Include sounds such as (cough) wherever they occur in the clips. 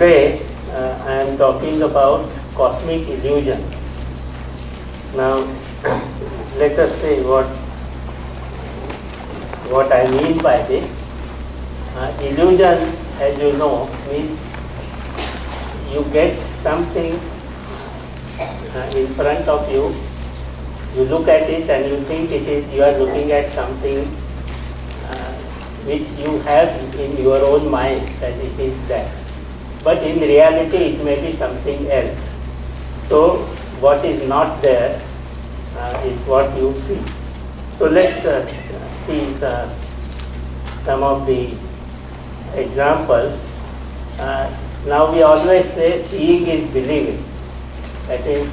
today uh, I am talking about cosmic illusions. Now, let us see what what I mean by this. Uh, illusion, as you know, means you get something uh, in front of you, you look at it and you think it is, you are looking at something uh, which you have in your own mind that it is that. But in reality it may be something else. So what is not there uh, is what you see. So let's uh, see the, some of the examples. Uh, now we always say seeing is believing. That is,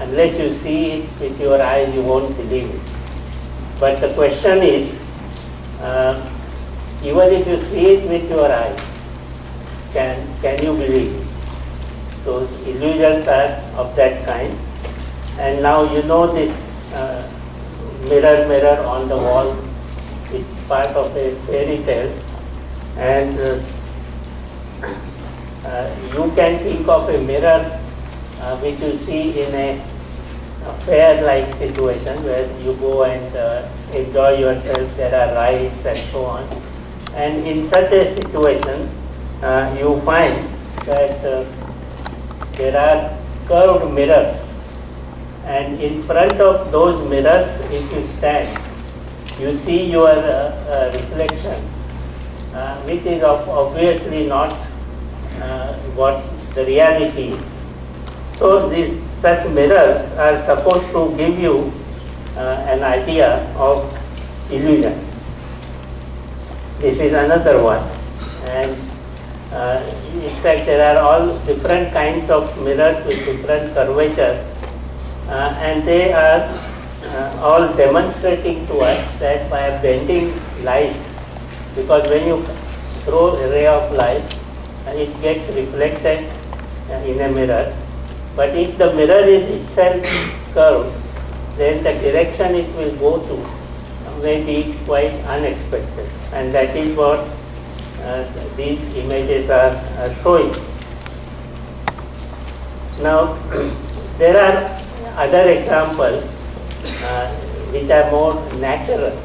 unless you see it with your eyes, you won't believe it. But the question is, uh, even if you see it with your eyes, can, can you believe? So illusions are of that kind. And now you know this uh, mirror, mirror on the wall, it's part of a fairy tale. And uh, (coughs) uh, you can think of a mirror uh, which you see in a, a fair-like situation where you go and uh, enjoy yourself, there are rides and so on. And in such a situation, uh, you find that uh, there are curved mirrors and in front of those mirrors if you stand, you see your uh, uh, reflection uh, which is obviously not uh, what the reality is. So these such mirrors are supposed to give you an idea of illusion. This is another one and uh, in fact there are all different kinds of mirrors with different curvature uh, and they are uh, all demonstrating to us that by bending light because when you throw a ray of light and it gets reflected uh, in a mirror. But if the mirror is itself curved then the direction it will go to may be quite unexpected and that is what uh, these images are, are showing. Now (clears throat) there are other examples uh, which are more natural.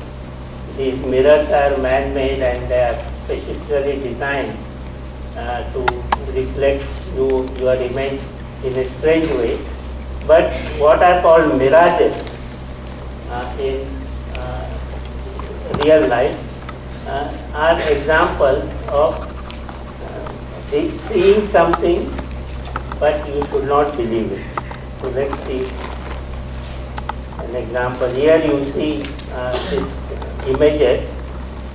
These mirrors are man-made and they are specifically designed uh, to reflect you, your image in a strange way. But what are called mirages uh, in uh, real life uh, are examples of uh, see, seeing something but you should not believe it. So let's see an example. Here you see uh, these images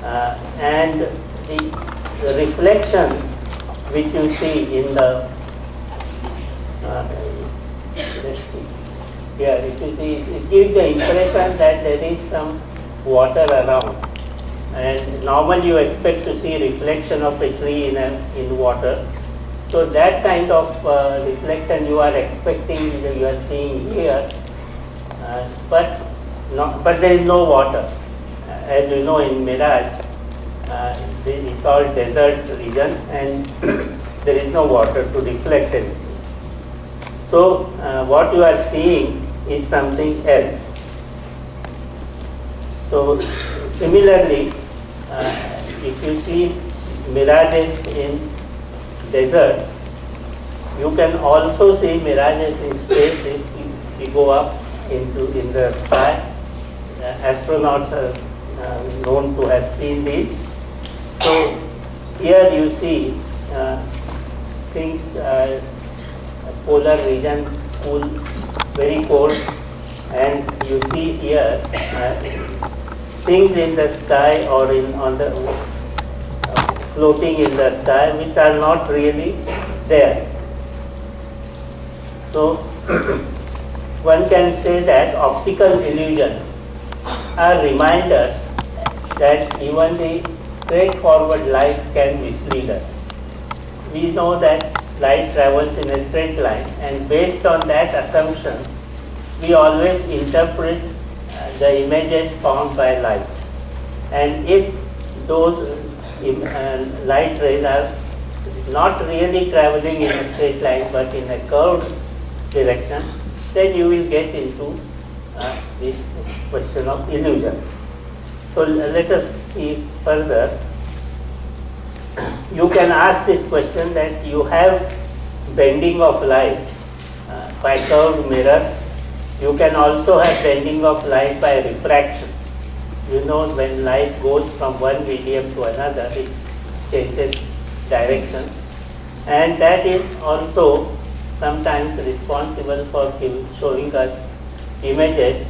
uh, and the, the, reflection which you see in the uh. Here, if you see, it gives the impression that there is some water around. And normally you expect to see reflection of a tree in, a, in water. So that kind of uh, reflection you are expecting, you are seeing here, uh, but not, but there is no water. Uh, as you know in Mirage, uh, it's all desert region and (coughs) there is no water to reflect it. So uh, what you are seeing is something else. So similarly, if you see mirages in deserts, you can also see mirages in space if you, go up into in the sky. Uh, astronauts are uh, known to have seen these. So here you see uh, things, uh, polar region, cool, very cold, and you see here uh, things in the sky or in on the floating in the sky which are not really there. So (clears throat) one can say that optical illusions are reminders that even the straightforward light can mislead us. We know that light travels in a straight line and based on that assumption we always interpret the images formed by light and if those uh, light rays are not really traveling in a straight line but in a curved direction, then you will get into uh, this question of illusion. So let us see further. You can ask this question that you have bending of light uh, by curved mirrors. You can also have bending of light by refraction. You know when light goes from one medium to another, it changes direction and that is also sometimes responsible for showing us images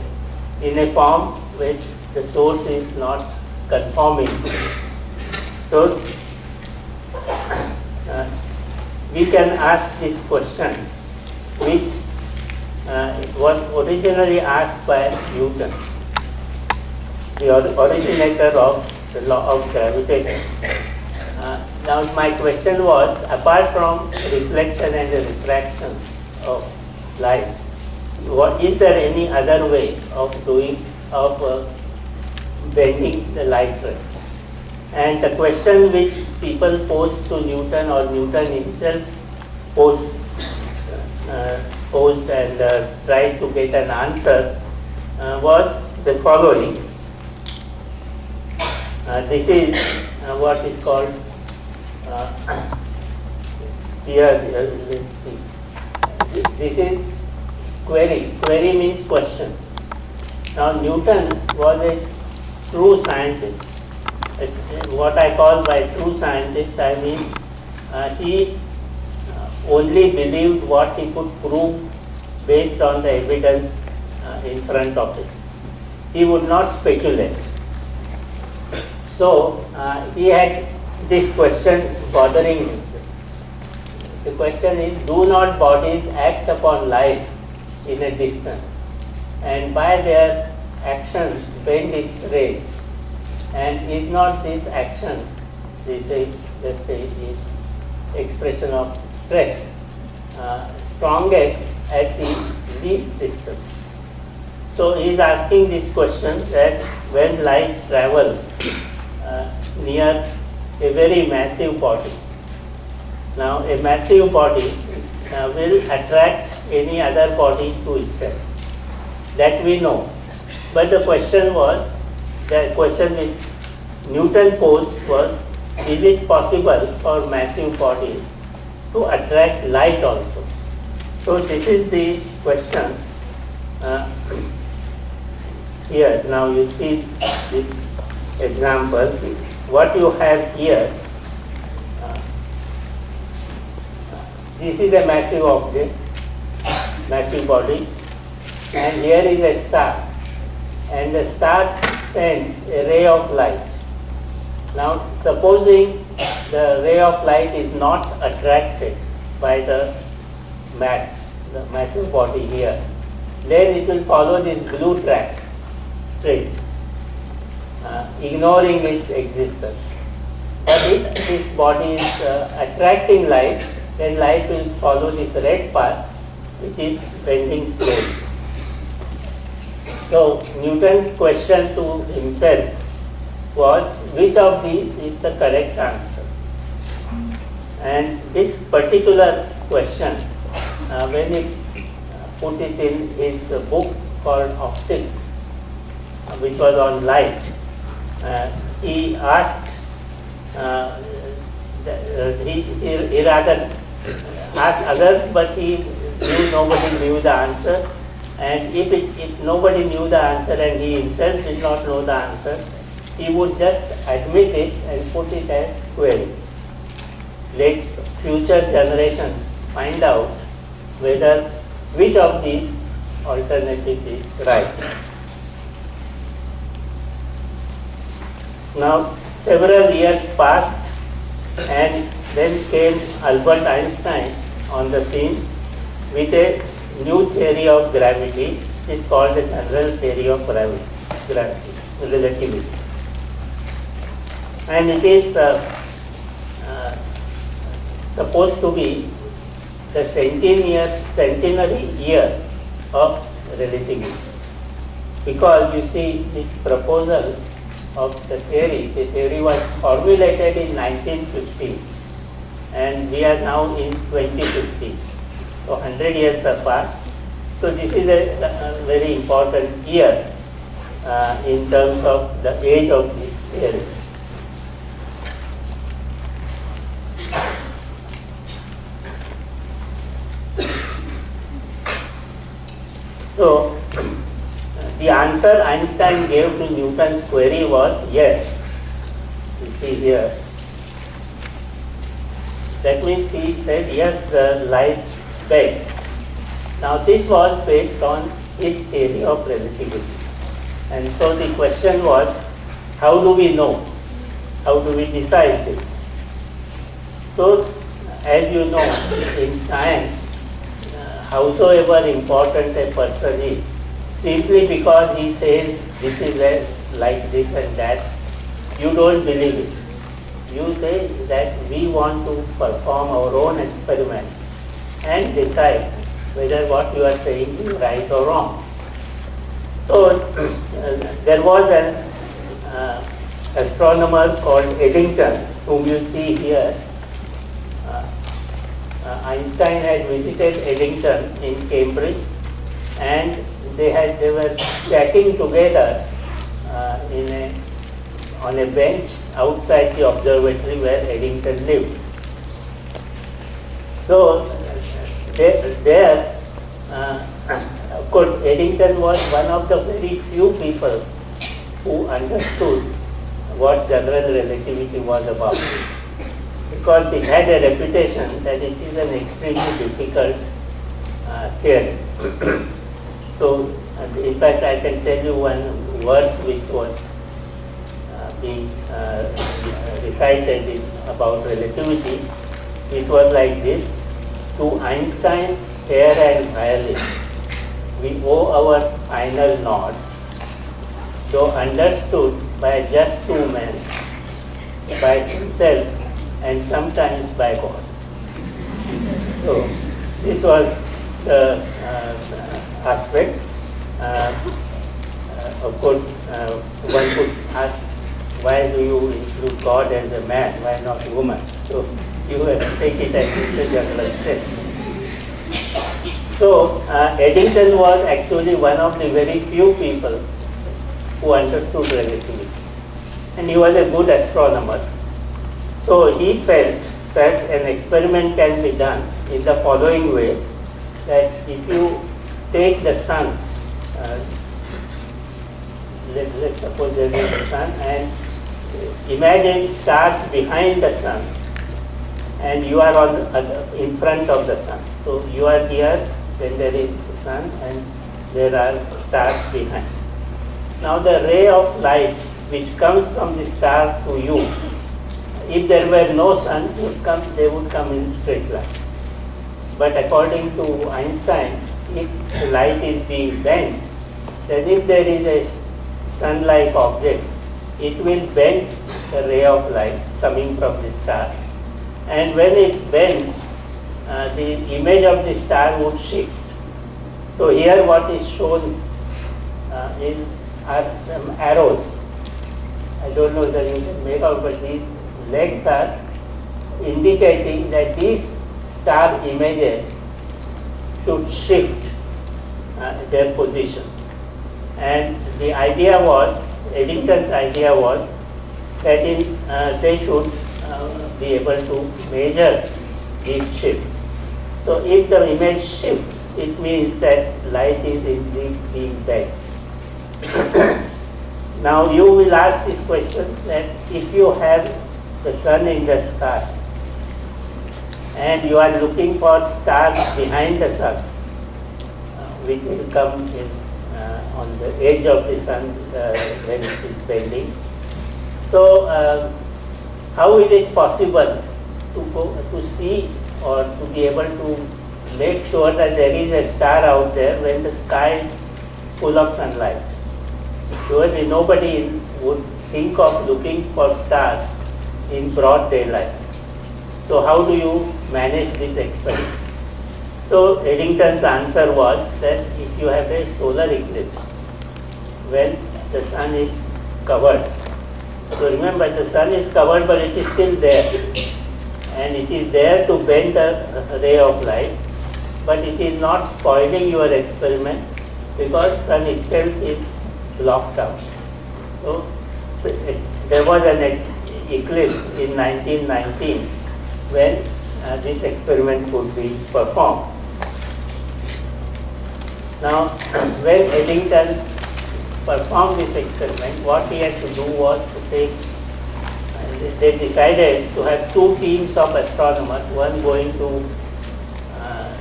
in a form which the source is not conforming. To. So uh, we can ask this question which uh, was originally asked by Newton, the originator of the law of gravitation. Uh, now my question was, apart from reflection and the refraction of light, what is there any other way of doing, of uh, bending the light ray? And the question which people posed to Newton or Newton himself posed, uh, posed and uh, tried to get an answer uh, was the following. Uh, this is uh, what is called uh, (coughs) here, this is query. Query means question. Now Newton was a true scientist. What I call by true scientist, I mean he only believed what he could prove based on the evidence uh, in front of him. He would not speculate. So uh, he had this question bothering him. The question is, do not bodies act upon light in a distance and by their action bend its rays and is not this action, they is let's say expression of stress, uh, strongest at the least distance. So he is asking this question that when light travels uh, near a very massive body. Now a massive body uh, will attract any other body to itself. That we know. But the question was, the question which Newton posed was, is it possible for massive bodies to attract light also? So this is the question. Uh, (coughs) here, now you see this example what you have here, uh, this is a massive object, massive body, and here is a star, and the star sends a ray of light. Now, supposing the ray of light is not attracted by the mass, the massive body here, then it will follow this blue track straight uh, ignoring its existence. But if this body is uh, attracting light, then light will follow this red path which is bending slowly. So Newton's question to himself was which of these is the correct answer? And this particular question, uh, when he put it in his book called Optics, which was on light, uh, he asked, uh, uh, he, he, rather asked others, but he knew nobody knew the answer. And if, it, if nobody knew the answer and he himself did not know the answer, he would just admit it and put it as query. Let future generations find out whether which of these alternatives is right. Now several years passed and then came Albert Einstein on the scene with a new theory of gravity. It is called the general theory of gravity relativity. And it is uh, uh, supposed to be the centenary, year of relativity. Because you see this proposal of the theory. The theory was formulated in 1915 and we are now in 2050. So 100 years have passed. So this is a, a very important year uh, in terms of the age of this theory. So the answer Einstein gave to Newton's query was yes. You see here. That means he said yes, the light bent. Now this was based on his theory of relativity. And so the question was, how do we know? How do we decide this? So, as you know, in science, howsoever important a person is, simply because he says this is like this and that, you don't believe it. You say that we want to perform our own experiment and decide whether what you are saying is right or wrong. So uh, there was an uh, astronomer called Eddington, whom you see here. Uh, Einstein had visited Eddington in Cambridge, and they had they were chatting together uh, in a on a bench outside the observatory where Eddington lived. So there uh, of course, Eddington was one of the very few people who understood what general relativity was about. Because it had a reputation that it is an extremely difficult uh, theory. (coughs) so, in fact, I can tell you one verse which was uh, being uh, recited in, about relativity. It was like this, to Einstein, air and violin we owe our final nod, though understood by just two men, by himself and sometimes by God. So this was the uh, aspect. Uh, uh, of course, uh, one could ask, why do you include God as a man, why not a woman? So you have to take it as a general sense. So uh, Eddington was actually one of the very few people who understood relativity. And he was a good astronomer. So he felt that an experiment can be done in the following way, that if you take the sun, uh, let, let's suppose there is a sun, and imagine stars behind the sun, and you are on uh, in front of the sun. So you are here then there is the sun and there are stars behind. Now the ray of light which comes from the star to you, if there were no sun, would come, they would come in straight line. But according to Einstein, if light is being bent, then if there is a sun-like object, it will bend the ray of light coming from the star. And when it bends, uh, the image of the star would shift. So here what is shown uh, is are some arrows. I don't know whether you can make out, but these legs are indicating that these star images should shift uh, their position. And the idea was, Eddington's idea was that in, uh, they should uh, be able to measure this shift. So if the image shifts, it means that light is indeed being bent. now you will ask this question that if you have the sun in the sky and you are looking for stars behind the sun, uh, which will come in, uh, on the edge of the sun uh, when it is bending. So uh, how is it possible to, go, to see or to be able to make sure that there is a star out there when the sky is full of sunlight. Surely nobody would think of looking for stars in broad daylight. So how do you manage this experiment? So Eddington's answer was that if you have a solar eclipse, when the sun is covered, so remember the sun is covered but it is still there and it is there to bend the ray of light, but it is not spoiling your experiment because sun itself is blocked out. So, so it, there was an eclipse in 1919 when uh, this experiment could be performed. Now, (clears throat) when Eddington performed this experiment, what he had to do was to take they decided to have two teams of astronomers, one going to uh,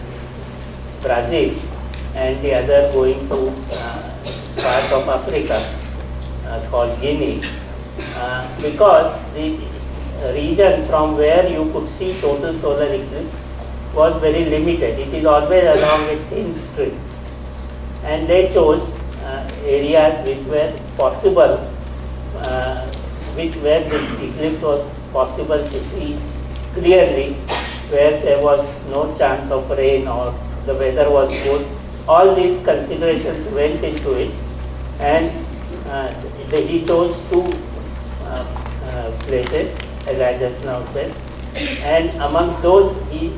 Brazil and the other going to uh, part of Africa uh, called Guinea. Uh, because the region from where you could see total solar eclipse was very limited. It is always along a thin strip. And they chose uh, areas which were possible uh, which where the eclipse was possible to see clearly, where there was no chance of rain or the weather was good. All these considerations went into it and uh, he chose two uh, uh, places as I just now said and among those he,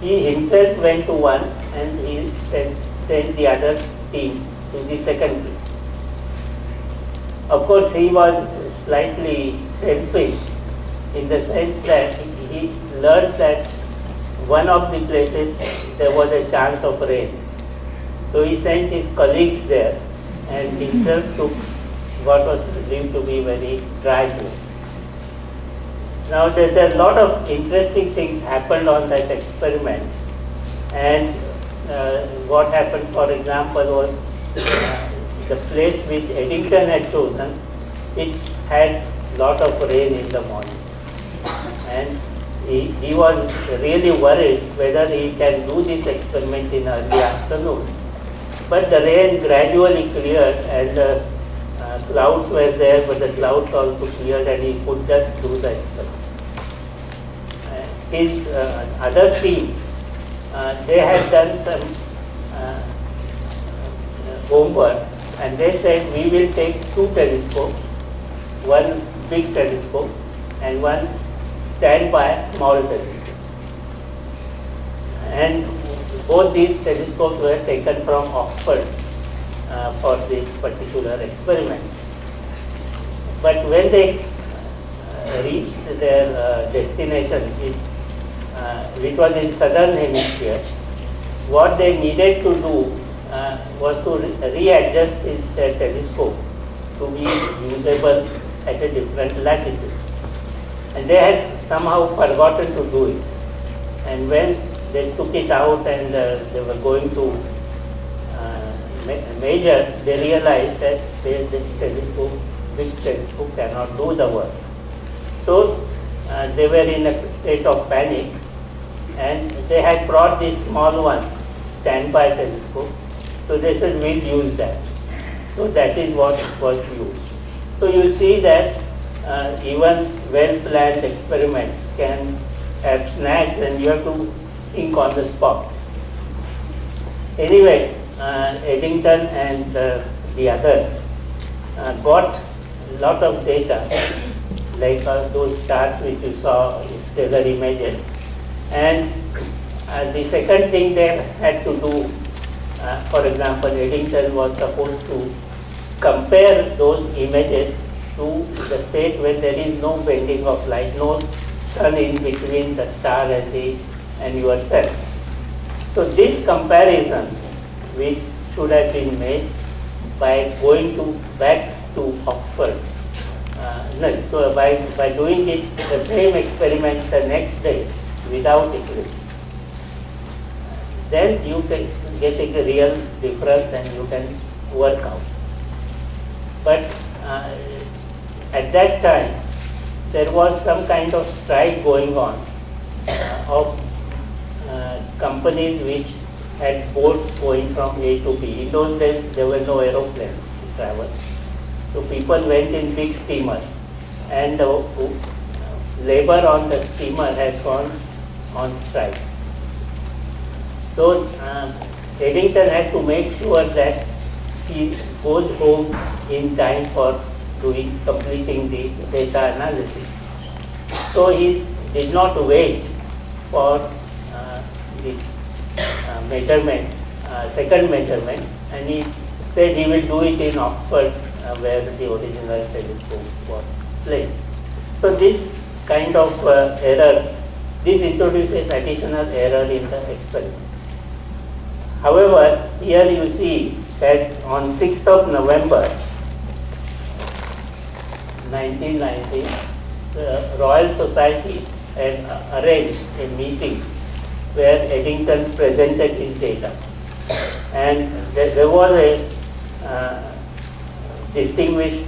he himself went to one and he sent, sent the other team to the second place. Of course he was slightly selfish in the sense that he learned that one of the places there was a chance of rain. So he sent his colleagues there and himself took what was believed to be very dry place. Now there, there are a lot of interesting things happened on that experiment and uh, what happened for example was uh, the place which Eddington had chosen, it had lot of rain in the morning. And he, he was really worried whether he can do this experiment in early afternoon. But the rain gradually cleared and uh, uh, clouds were there, but the clouds also cleared and he could just do the experiment. Uh, his other team, uh, they had done some uh, homework and they said we will take two telescopes one big telescope and one standby small telescope. And both these telescopes were taken from Oxford uh, for this particular experiment. But when they uh, reached their uh, destination, it, uh, which was in southern hemisphere, what they needed to do uh, was to re readjust their telescope to be usable at a different latitude. And they had somehow forgotten to do it. And when they took it out and uh, they were going to uh, measure, they realized that they, this telescope, big telescope cannot do the work. So uh, they were in a state of panic and they had brought this small one, standby telescope. So they said, we'll use that. So that is what was used. So you see that uh, even well-planned experiments can have snags and you have to think on the spot. Anyway, uh, Eddington and uh, the others uh, got a lot of data like uh, those charts which you saw, stellar images. And uh, the second thing they had to do, for example, Eddington was supposed to compare those images to the state where there is no bending of light, no sun in between the star and the and yourself. So this comparison, which should have been made by going to back to Oxford, uh, no, so by, by doing it the same experiment the next day without eclipse, then you can get a real difference and you can work out. But uh, at that time, there was some kind of strike going on uh, of uh, companies which had boats going from A to B. In those days, there were no aeroplanes to travel. So people went in big steamers and uh, labor on the steamer had gone on strike. So uh, Eddington had to make sure that he goes home in time for doing completing the data analysis. So he did not wait for uh, this uh, measurement, uh, second measurement, and he said he will do it in Oxford uh, where the original telescope was placed. So this kind of uh, error, this introduces additional error in the experiment. However, here you see that on 6th of November 1990, the Royal Society had arranged a meeting where Eddington presented his data. And there, there was a uh, distinguished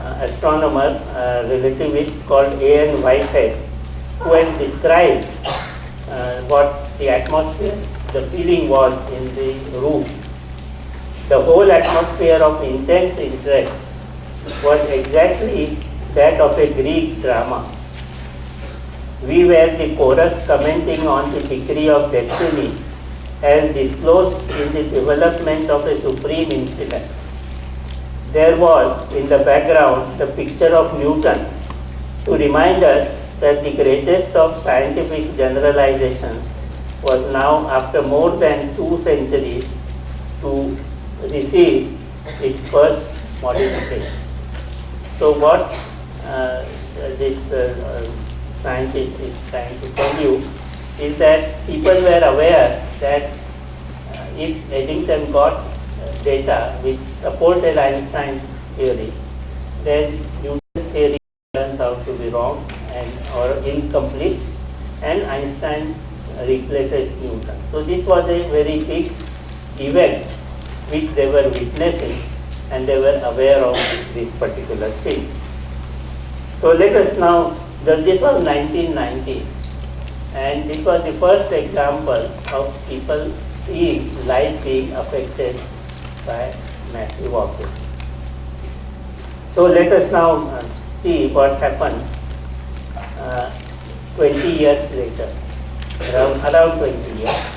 uh, astronomer, uh, relativist called A.N. Whitehead, had described uh, what the atmosphere, the feeling was in the room. The whole atmosphere of intense interest was exactly that of a Greek drama. We were the chorus commenting on the decree of destiny as disclosed in the development of a supreme incident. There was in the background the picture of Newton to remind us that the greatest of scientific generalizations was now after more than two centuries to receive its first modification. So what uh, this uh, uh, scientist is trying to tell you is that people were aware that uh, if Eddington got uh, data which supported Einstein's theory, then Newton's theory turns out to be wrong and or incomplete and Einstein replaces Newton. So this was a very big event which they were witnessing and they were aware of this particular thing. So let us now, this was 1990 and this was the first example of people seeing light being affected by massive objects. So let us now uh, see what happened 20 years later, around, around 20 years.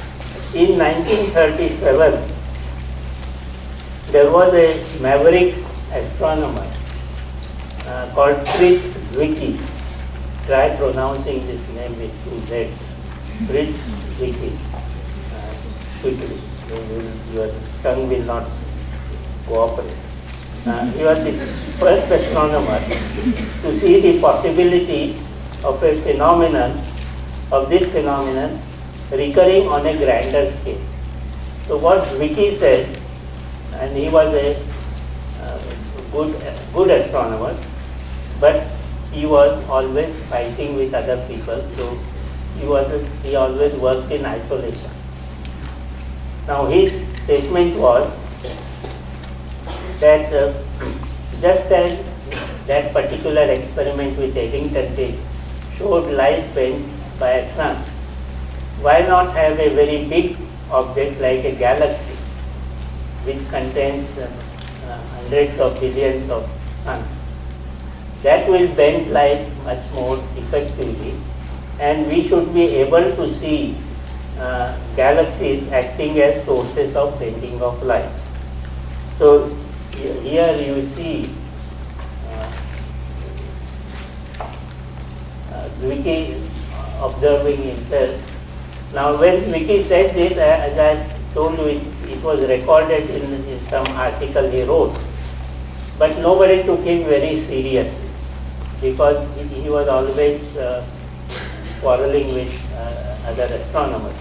In 1937, there was a maverick astronomer uh, called Fritz Zwicky. Try pronouncing this name with two Z's. Fritz Zwicky. Uh, quickly. Your tongue will not cooperate. Uh, he was the first astronomer to see the possibility of a phenomenon, of this phenomenon recurring on a grander scale. So what Zwicky said and he was a uh, good, good astronomer, but he was always fighting with other people, so he, was, he always worked in isolation. Now his statement was that uh, (clears throat) just as that particular experiment with Eddington did showed light bent by a sun, why not have a very big object like a galaxy which contains uh, uh, hundreds of billions of suns. That will bend light much more effectively and we should be able to see uh, galaxies acting as sources of bending of light. So here you see uh, Zwicky observing himself. Now when Zwicky said this, as I told you, it, it was recorded in, in some article he wrote. But nobody took him very seriously because he, he was always uh, quarreling with uh, other astronomers.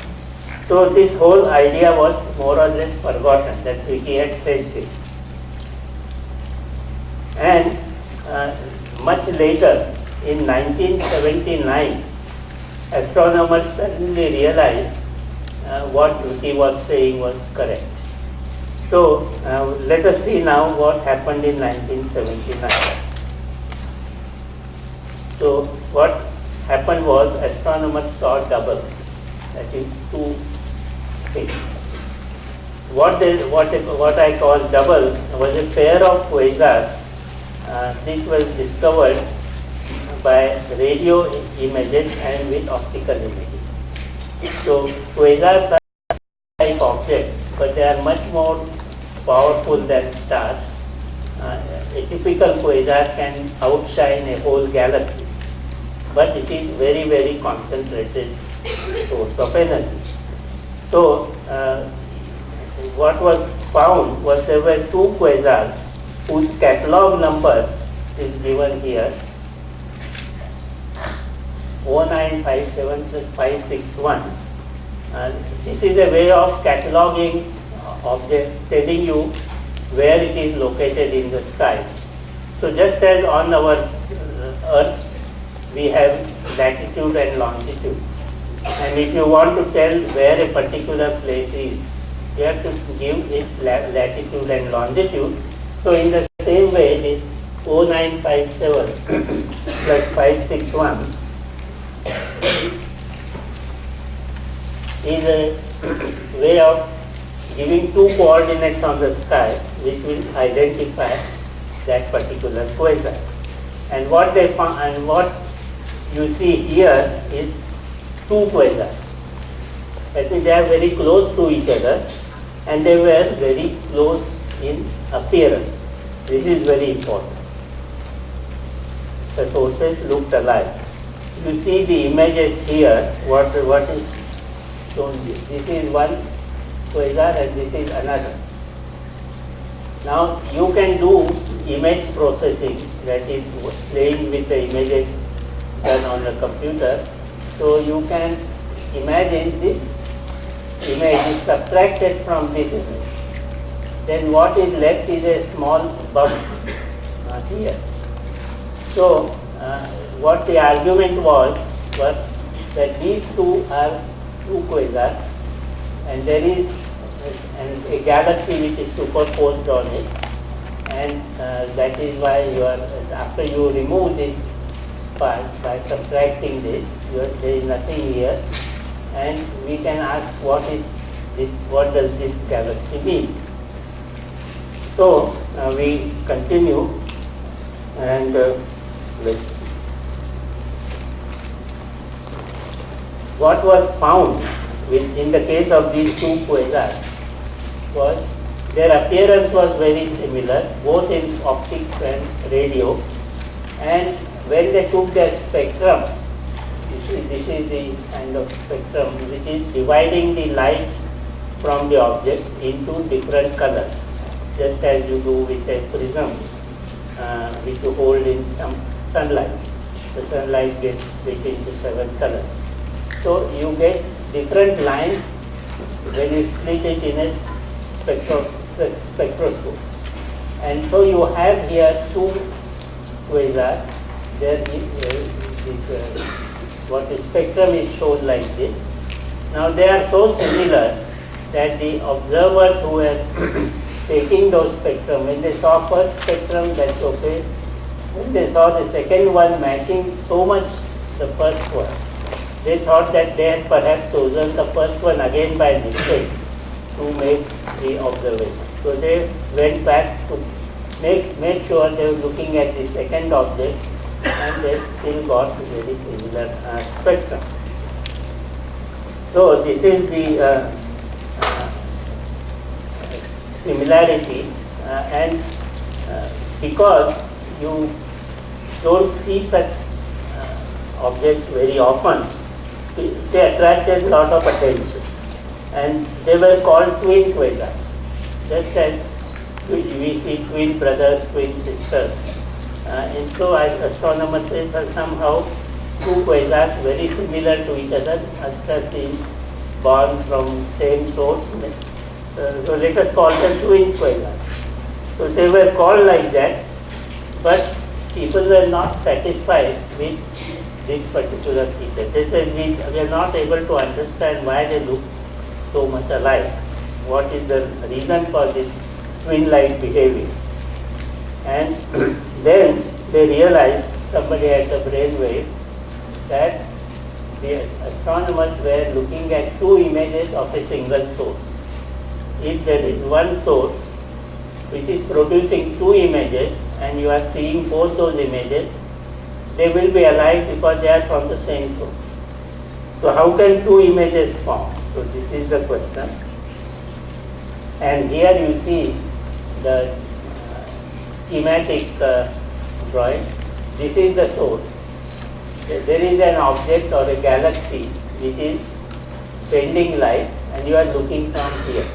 So this whole idea was more or less forgotten that he had said this. And uh, much later, in 1979, astronomers suddenly realized uh, what he was saying was correct. So uh, let us see now what happened in 1979. So what happened was astronomers saw double, that is two things. What, they, what, what I call double was a pair of quasars. Uh, this was discovered by radio images and with optical images. So quasars are like objects, but they are much more powerful than stars. Uh, a typical quasar can outshine a whole galaxy. but it is very, very concentrated source of energy. So, uh, what was found was there were two quasars whose catalog number is given here 0957 plus 561 and this is a way of cataloging object telling you where it is located in the sky. So just as on our uh, earth we have latitude and longitude and if you want to tell where a particular place is you have to give its latitude and longitude. So in the same way this 0957 (coughs) plus 561 is a way of giving two coordinates on the sky which will identify that particular quasar. And what they found and what you see here is two quasars. That means they are very close to each other and they were very close in appearance. This is very important. The sources looked alike. You see the images here, what, what is shown here. This is one quasar and this is another. Now you can do image processing that is playing with the images done on the computer. So you can imagine this image is subtracted from this image. Then what is left is a small bump uh, here. So uh, what the argument was was that these two are two quasars and there is and a galaxy which is superposed on it and uh, that is why you are after you remove this part by subtracting this are, there is nothing here and we can ask what is this what does this galaxy mean? So uh, we continue and uh, let's what was found in the case of these two quasars was their appearance was very similar both in optics and radio and when they took their spectrum you see this is the kind of spectrum which is dividing the light from the object into different colors just as you do with a prism uh, which you hold in some sunlight. The sunlight gets split into seven colors. So you get different lines when you split it in a spectro spectroscope. And so you have here two quasars. There is, uh, is uh, what the spectrum is shown like this. Now they are so similar that the observers who were (coughs) taking those spectrum, when they saw first spectrum, that's okay. When they saw the second one matching so much the first one, they thought that they had perhaps chosen the first one again by mistake to make the observation. So they went back to make, make sure they were looking at the second object and they still got very similar uh, spectrum. So this is the uh, uh, similarity uh, and uh, because you don't see such uh, objects very often, they attracted a lot of attention. And they were called twin quasars. Just as we see twin brothers, twin sisters. Uh, and so astronomers say that somehow two quasars very similar to each other have been born from same source. Uh, so let us call them twin quasars. So they were called like that, but people were not satisfied with this particular feature. They said we, we are not able to understand why they look so much alike. What is the reason for this twin-like behavior? And (clears throat) then they realized, somebody at the brainwave, that the astronomers were looking at two images of a single source. If there is one source which is producing two images and you are seeing both those images, they will be alike because they are from the same source. So how can two images form? So this is the question. And here you see the uh, schematic uh, drawing. This is the source. there is an object or a galaxy which is bending light and you are looking from here.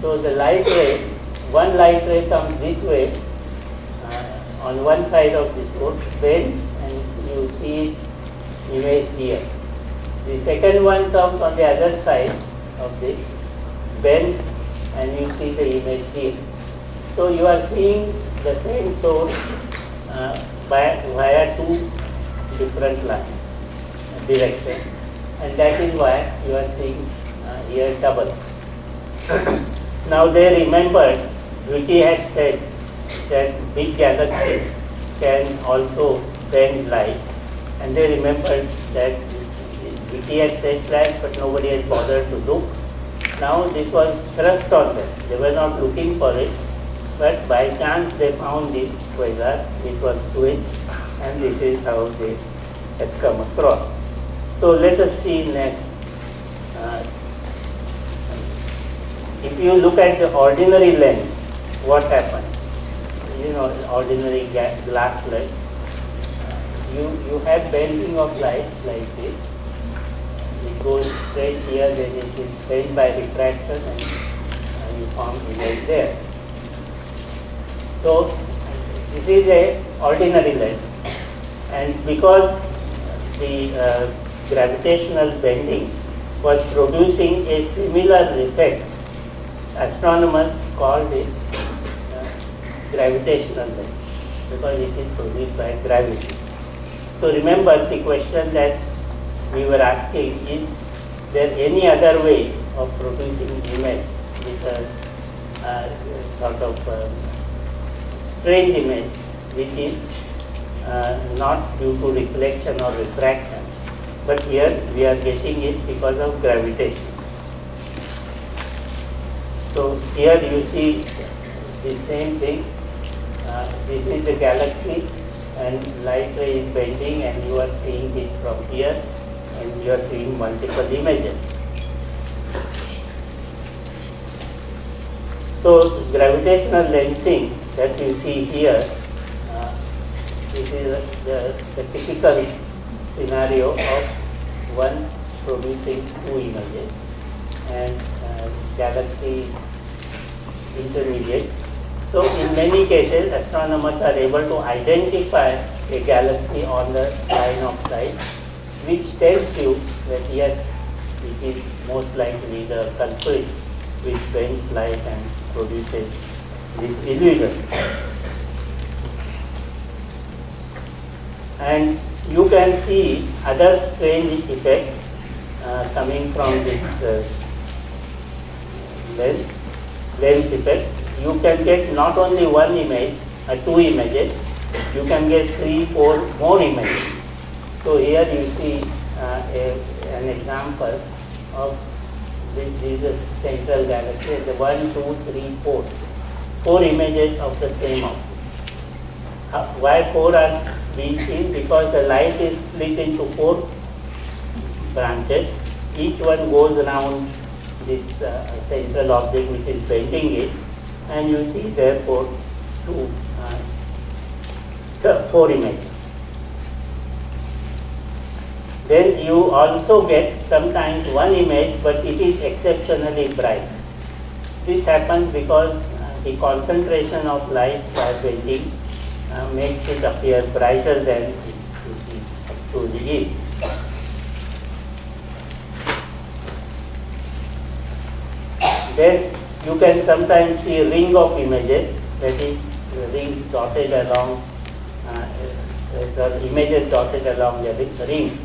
So the light ray, one light ray comes this way uh, on one side of this source, bends you see image here. The second one comes on the other side of this, bends and you see the image here. So you are seeing the same source uh, by, via two different lines, directions and that is why you are seeing uh, here double. (coughs) now they remembered, Zwicky had said that big galaxies can also bend light and they remembered that Zwicky had said that but nobody had bothered to look. Now this was thrust on them. They were not looking for it but by chance they found this quasar which was twin and this is how they had come across. So let us see next. Uh, if you look at the ordinary lens, what happens? You know, ordinary glass lens. You, you have bending of light like this. It goes straight here, then it is bent by refraction and, and you form image there. So this is a ordinary lens and because the uh, gravitational bending was producing a similar effect astronomers called it uh, gravitational lens because it is produced by gravity. So remember the question that we were asking is there any other way of producing image with a uh, sort of uh, strange image which is uh, not due to reflection or refraction but here we are getting it because of gravitation. So here you see the same thing. Uh, this is the galaxy and light ray is bending and you are seeing it from here and you are seeing multiple images. So gravitational lensing that you see here, uh, this is the, the typical scenario of one producing two images and uh, galaxy intermediate. So in many cases astronomers are able to identify a galaxy on the line of sight which tells you that yes, it is most likely the culprit which bends light and produces this illusion. And you can see other strange effects uh, coming from this uh, lens, lens effect. You can get not only one image, uh, two images, you can get three, four more images. So here you see uh, a, an example of this, this is central galaxy, the one, two, three, four. Four images of the same object. Uh, why four are being seen? Because the light is split into four branches. Each one goes around this uh, central object which is bending it and you see therefore two, uh, four images. Then you also get sometimes one image but it is exceptionally bright. This happens because uh, the concentration of light by bending uh, makes it appear brighter than it actually is. Then you can sometimes see a ring of images, that is ring dotted along, uh, the images dotted along the ring.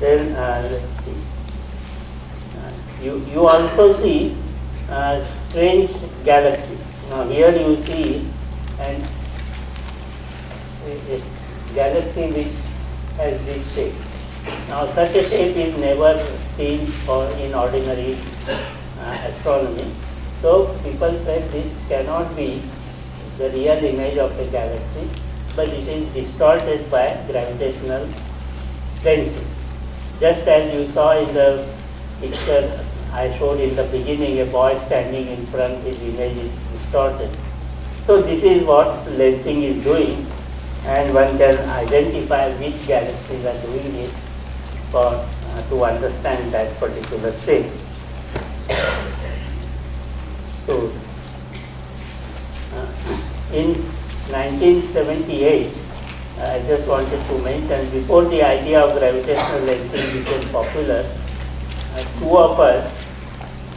Then uh. Uh, you, you also see uh, strange galaxies. Now here you see an a galaxy which has this shape. Now such a shape is never seen for in ordinary uh, astronomy. So people said this cannot be the real image of a galaxy, but it is distorted by gravitational lensing. Just as you saw in the picture I showed in the beginning, a boy standing in front, his image is distorted. So this is what lensing is doing and one can identify which galaxies are doing it for uh, to understand that particular shape. So, uh, in 1978, uh, I just wanted to mention, before the idea of gravitational lensing became popular, uh, two of us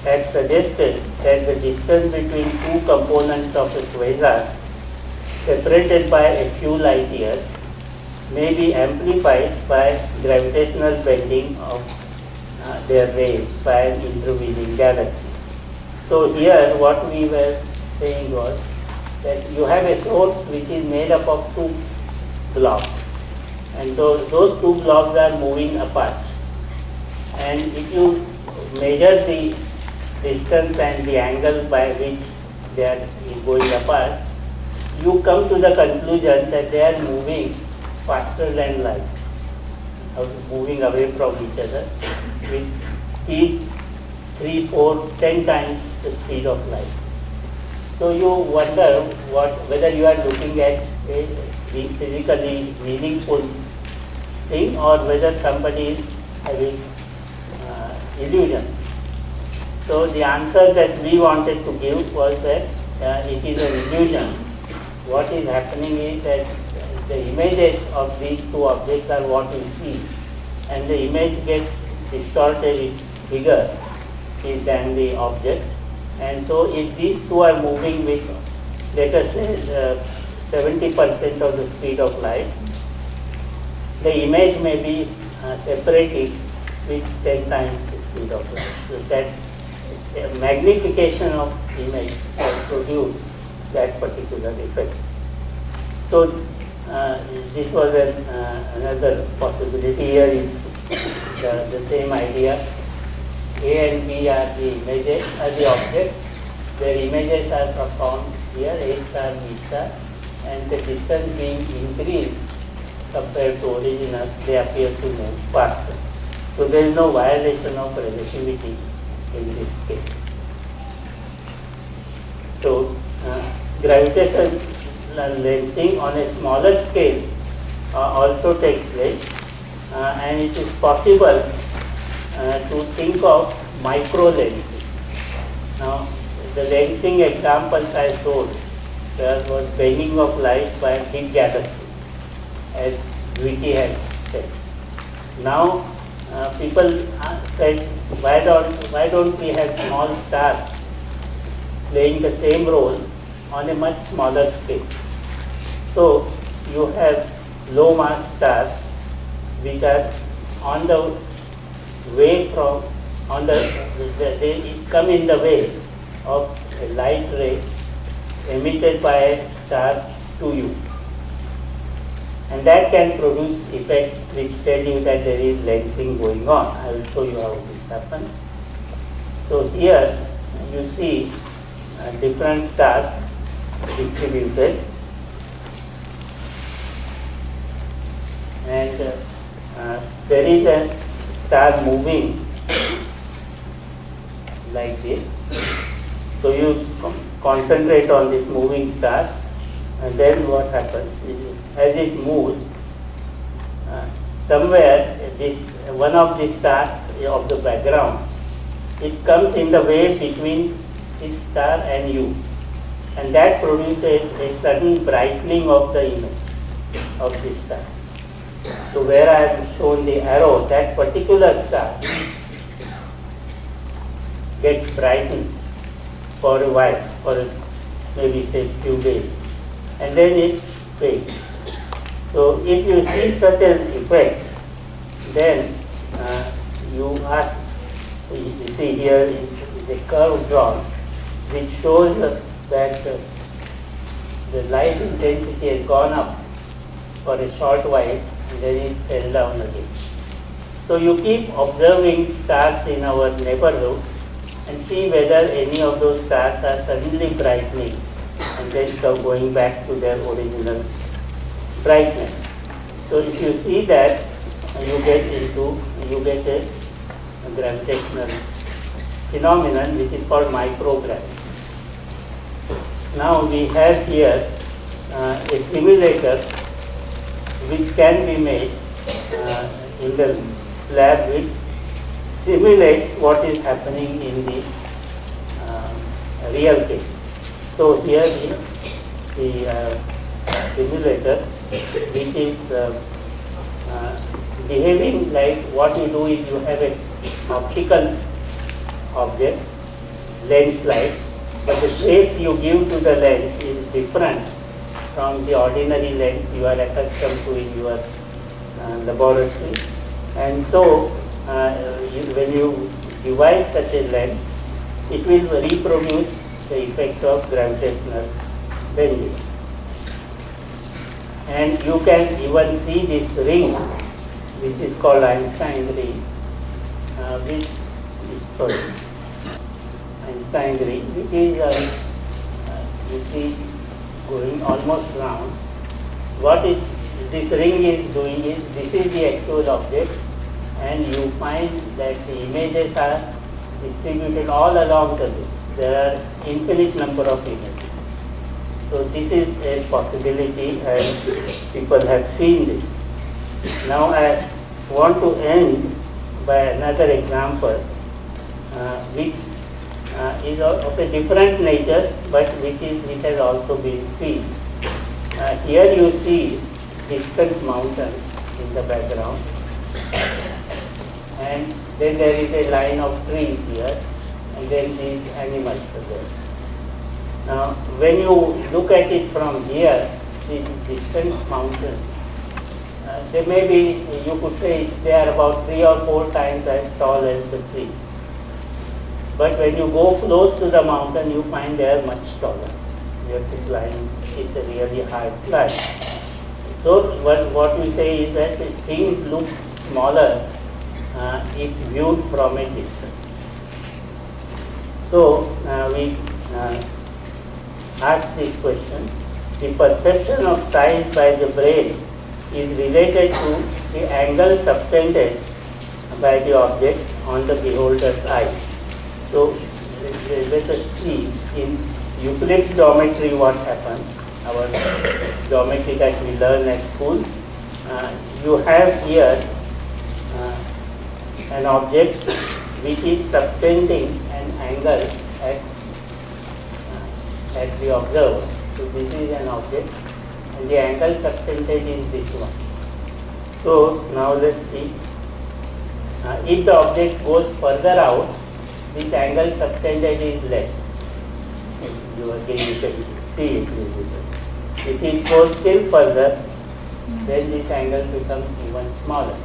had suggested that the distance between two components of a quasar separated by a few light years may be amplified by gravitational bending of uh, their rays by an intervening galaxy. So here what we were saying was that you have a source which is made up of two blobs and those, those two blobs are moving apart. And if you measure the distance and the angle by which they are going apart you come to the conclusion that they are moving faster than light, moving away from each other with speed 3, 4, 10 times the speed of light. So you wonder what whether you are looking at a physically meaningful thing or whether somebody is having uh, illusion. So the answer that we wanted to give was that uh, it is an illusion what is happening is that the images of these two objects are what we see and the image gets distorted, it's bigger than the object and so if these two are moving with let us say 70% uh, of the speed of light, the image may be uh, separating with 10 times the speed of light. So that magnification of image will produce that particular effect. So uh, this was an, uh, another possibility. Here is the, the, same idea. A and B are the images, are the objects. Their images are performed here, A star, B star, and the distance being increased compared to original, they appear to move faster. So there is no violation of relativity in this case. So uh, gravitation lensing on a smaller scale uh, also takes place uh, and it is possible uh, to think of micro lensing. Now the lensing examples I showed there was bending of light by big galaxies as Zwicky had said. Now uh, people said why don't, why don't we have small stars playing the same role on a much smaller scale. So you have low mass stars which are on the way from, on the, they come in the way of a light ray emitted by a star to you. And that can produce effects which tell you that there is lensing going on. I will show you how this happens. So here you see uh, different stars distributed and uh, uh, there is a star moving like this. So you concentrate on this moving star and then what happens is as it moves uh, somewhere this one of the stars of the background it comes in the way between this star and you and that produces a sudden brightening of the image of this star. So where I have shown the arrow, that particular star gets brightened for a while, for maybe say few days, and then it fades. So if you see such an effect, then uh, you ask, you see here is, is a curve drawn which shows that uh, the light intensity has gone up for a short while and then fell down again. So you keep observing stars in our neighborhood and see whether any of those stars are suddenly brightening and then going back to their original brightness. So if you see that, you get into, you get a, a gravitational phenomenon which is called microgravity. Now we have here uh, a simulator which can be made uh, in the lab which simulates what is happening in the uh, real case. So here the, the uh, simulator which is uh, uh, behaving like what you do is you have an optical object, lens light, but the shape you give to the lens is different from the ordinary lens you are accustomed to in your uh, laboratory. And so, uh, when you devise such a lens, it will reproduce the effect of gravitational bending. And you can even see this ring, which is called Einstein ring, uh, which, sorry, Einstein ring, which is, uh, uh, you see, going almost round. What is this ring is doing is, this is the actual object and you find that the images are distributed all along the loop. There are infinite number of images. So this is a possibility and people have seen this. Now I want to end by another example uh, which uh, is of a different nature but which, is, which has also been seen. Uh, here you see distant mountains in the background and then there is a line of trees here and then these animals there. Now when you look at it from here, this distant mountains, uh, they may be, you could say they are about three or four times as tall as the trees. But when you go close to the mountain, you find they are much taller. You have to climb, it's a really hard climb. So what, what we say is that things look smaller uh, if viewed from a distance. So uh, we uh, ask this question, the perception of size by the brain is related to the angle subtended by the object on the beholder's eye. So let us see in Euclid's geometry what happens, our geometry that we learn at school. Uh, you have here uh, an object which is subtending an angle at, uh, at the observer. So this is an object and the angle subtended is this one. So now let's see. Uh, if the object goes further out, this angle subtended is less. You again you can see it. If it goes still further, then this angle becomes even smaller.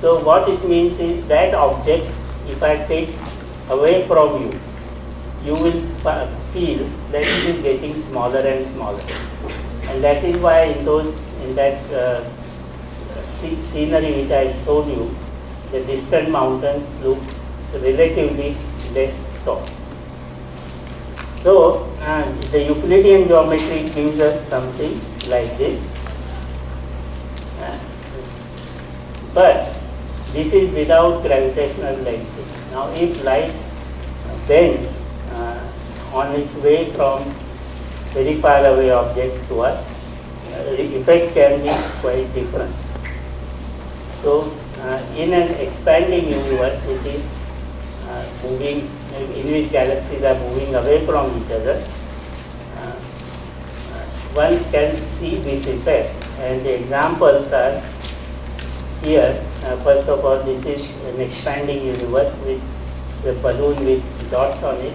So what it means is that object, if I take away from you, you will feel that it is getting smaller and smaller. And that is why in those in that uh, scenery which I showed you, the distant mountains look relatively less tall. So uh, the Euclidean geometry gives us something like this. But this is without gravitational lensing. Now if light bends uh, on its way from very far away object to us, uh, the effect can be quite different. So uh, in an expanding universe which is moving, in which galaxies are moving away from each other, uh, uh, one can see this effect and the examples are here, uh, first of all, this is an expanding universe with the balloon with dots on it.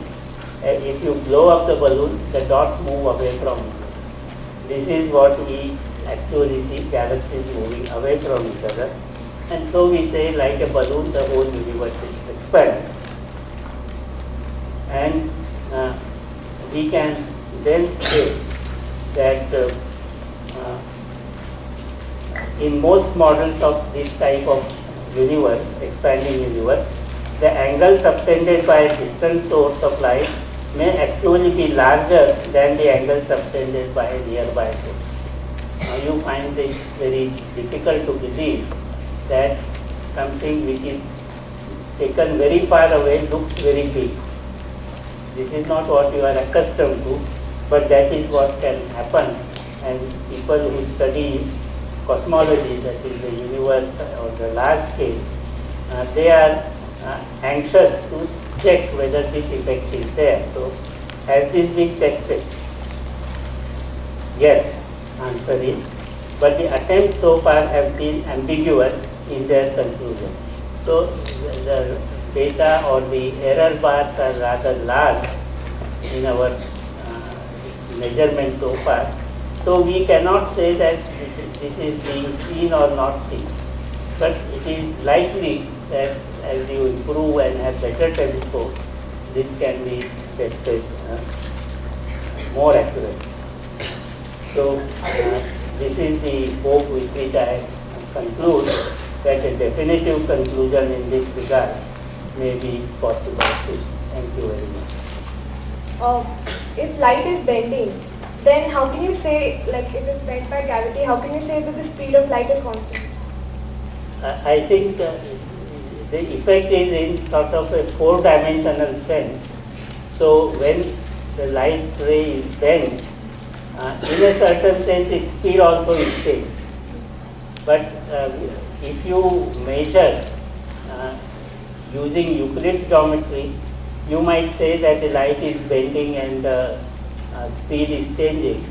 And if you blow up the balloon, the dots move away from it. This is what we actually see galaxies moving away from each other. And so we say like a balloon, the whole universe is expanding. And uh, we can then say that uh, uh, in most models of this type of universe, expanding universe, the angle subtended by a distant source of light may actually be larger than the angle subtended by a nearby source. Now you find it very difficult to believe that something which is taken very far away looks very big. This is not what you are accustomed to, but that is what can happen and people who study cosmology, that is the universe or the large scale, uh, they are uh, anxious to check whether this effect is there. So has this been tested? Yes, answer is. But the attempts so far have been ambiguous in their conclusion. So the data or the error bars are rather large in our uh, measurement so far. So we cannot say that this is being seen or not seen. But it is likely that as you improve and have better telescope, this can be tested uh, more accurately. So uh, this is the hope with which I conclude that a definitive conclusion in this regard may be possible. Thank you very much. Uh, if light is bending, then how can you say, like if it's bent by gravity, how can you say that the speed of light is constant? I think uh, the effect is in sort of a four-dimensional sense. So when the light ray is bent, uh, in a certain sense its speed also is changed. But uh, if you measure using Euclid's geometry, you might say that the light is bending and the uh, speed is changing.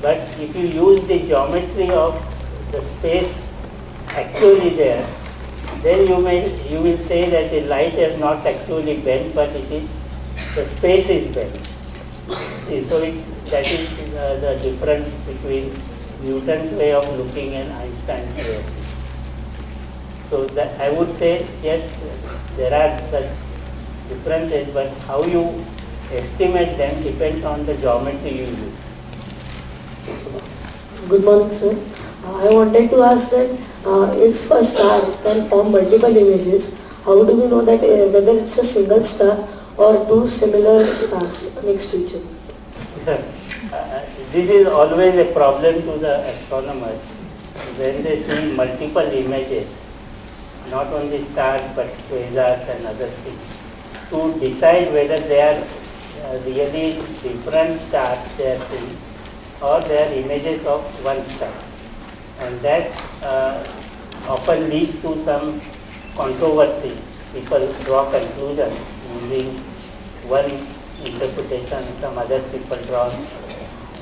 But if you use the geometry of the space actually there, then you may you will say that the light is not actually bent, but it is the space is bent. See, so it's that is uh, the difference between Newton's way of looking and Einstein's way. So that I would say yes, there are such differences, but how you estimate them depends on the geometry you use. Good morning, sir. Uh, I wanted to ask that uh, if a star can form multiple images, how do we know that uh, whether it's a single star or two similar stars next to each other? Uh, (laughs) this is always a problem to the astronomers when they see multiple images, not only stars but quasars and other things, to decide whether they are uh, really different stars they are seeing or they are images of one star. And that uh, often leads to some controversies. People draw conclusions using one interpretation, some other people draw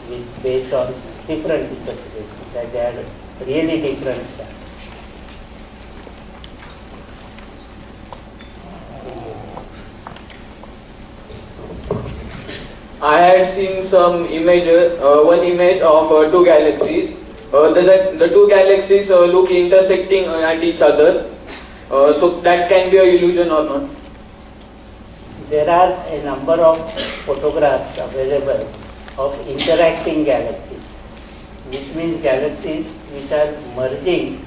with, based on different interpretations, that they are really different stars. I had seen some images, uh, one image of uh, two galaxies. Uh, the, the two galaxies uh, look intersecting uh, at each other. Uh, so that can be a illusion or not. There are a number of photographs available of interacting galaxies, which means galaxies which are merging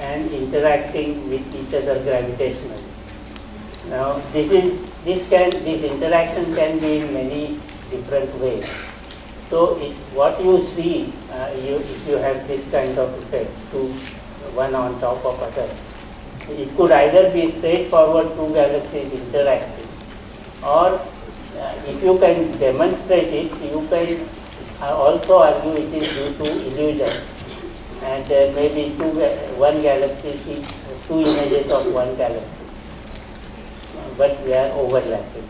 and interacting with each other gravitationally. Now, this is this can this interaction can be in many different ways. So, it, what you see, uh, you, if you have this kind of effect, two one on top of other, it could either be straightforward two galaxies interacting, or uh, if you can demonstrate it, you can uh, also argue it is due to illusion. And there may be two, one galaxy sees two images of one galaxy, but they are overlapping.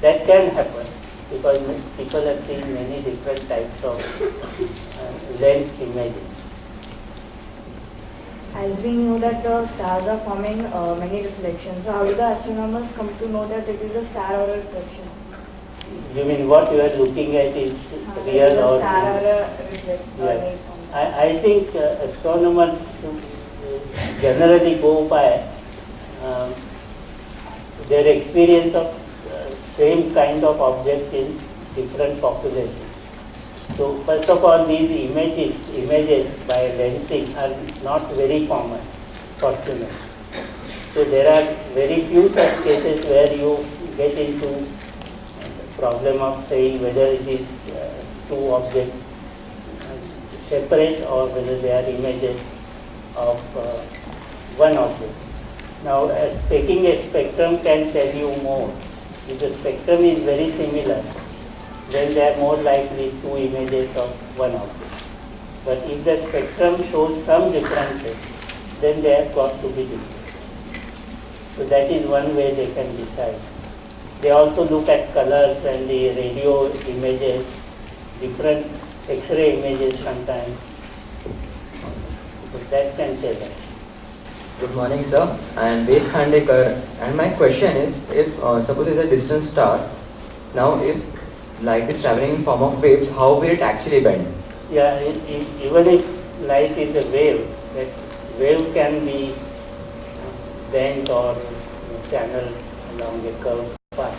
That can happen because people have seen many different types of uh, lensed images. As we know that the stars are forming uh, many reflections, so how do the astronomers come to know that it is a star or a reflection? You mean what you are looking at is Uh, real is a or star or a reflect or Yeah. I, I think uh, astronomers uh, generally go by um, their experience of same kind of object in different populations. So first of all, these images, images by lensing are not very common, fortunately. So there are very few such cases where you get into problem of saying whether it is uh, two objects uh, separate or whether they are images of uh, one object. Now, as taking a spectrum can tell you more. If the spectrum is very similar, then they are more likely two images of one object. But if the spectrum shows some differences, then they have got to be different. So that is one way they can decide. They also look at colors and the radio images, different X-ray images sometimes. So that can tell us. Good morning, sir. I am Ved Khandekar, and my question is, if uh, suppose it's a distant star, now if light is traveling in form of waves, how will it actually bend? Yeah, it, it, even if light is a wave, that wave can be bent or channeled along a curved path.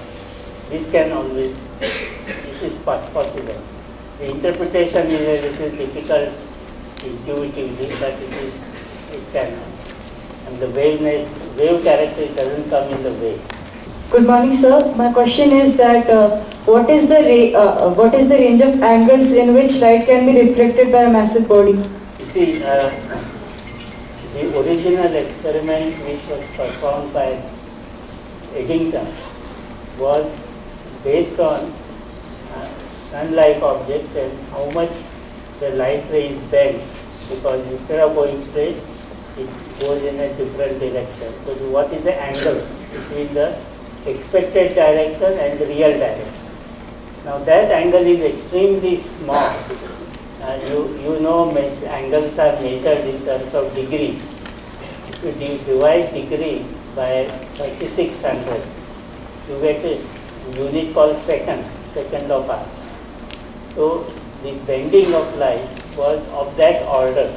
This can always, this is possible. The interpretation is a little difficult intuitively, but it is, it can. And the waveness, wave character doesn't come in the wave. Good morning, sir. My question is that uh, what is the uh, uh, what is the range of angles in which light can be reflected by a massive body? You see, uh, the original experiment which was performed by Eddington was based on uh, sun-like objects and how much the light ray is bent because instead of going straight, it goes in a different direction. So what is the angle between the expected direction and the real direction? Now that angle is extremely small. Uh, you, you know angles are measured in terms of degree. If you divide degree by 3600, you get a unit called second, second of arc. So the bending of light was of that order,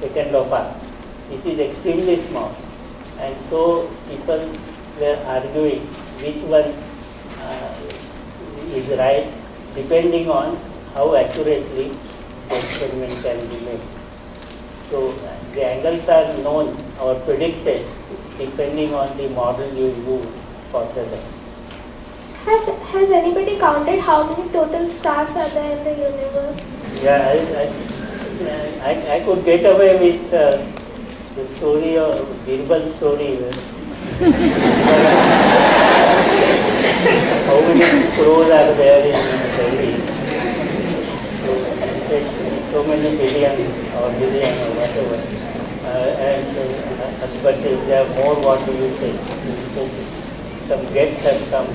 second of arc. It is extremely small. And so people were arguing which one uh, is right depending on how accurately the experiment can be made. So the angles are known or predicted depending on the model you use for the lens. Has, has anybody counted how many total stars are there in the universe? Yeah, I, I, I, I could get away with uh, the story of Birbal story. How many crores are there in Delhi? So, so many billion or billion or whatever. Uh, and uh, but if there are more, what do you say? So, some guests have come.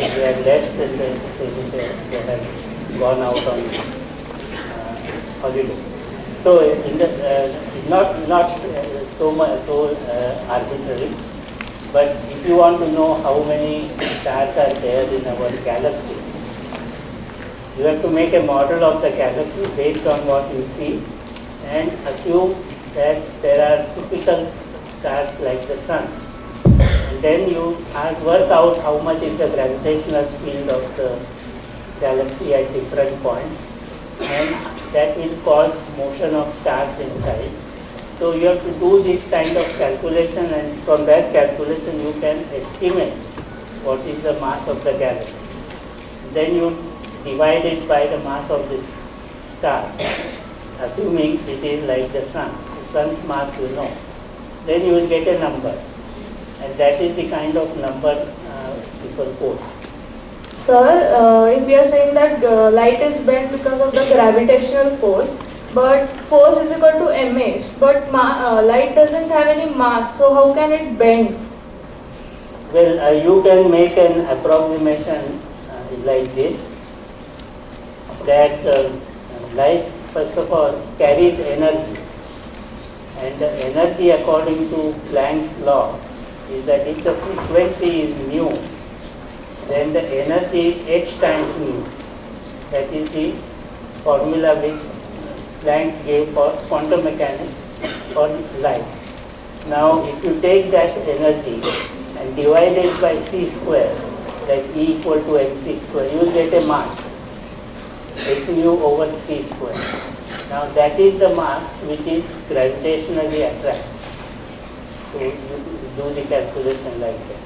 If they are less, then they they, they have gone out on uh, holiday. So in the, uh, not not uh, so much so uh, arbitrary, but if you want to know how many stars are there in our galaxy, you have to make a model of the galaxy based on what you see and assume that there are typical stars like the sun. And then you ask, work out how much is the gravitational field of the galaxy at different points and that will cause motion of stars inside. So you have to do this kind of calculation and from that calculation you can estimate what is the mass of the galaxy. Then you divide it by the mass of this star, assuming it is like the sun. The sun's mass you know. Then you will get a number. And that is the kind of number uh, people quote. Sir, uh, if we are saying that uh, light is bent because of the gravitational force, but force is equal to mh, but uh, light doesn't have any mass, so how can it bend? Well, uh, you can make an approximation uh, like this, that uh, light first of all carries energy. And the energy according to Planck's law is that if the frequency is mu, then the energy is h times mu. That is the formula which Planck gave for quantum mechanics for light. Now, if you take that energy and divide it by c square, like E equal to mc square, you get a mass, h mu over c square. Now, that is the mass which is gravitationally attracted. So, you do the calculation like that.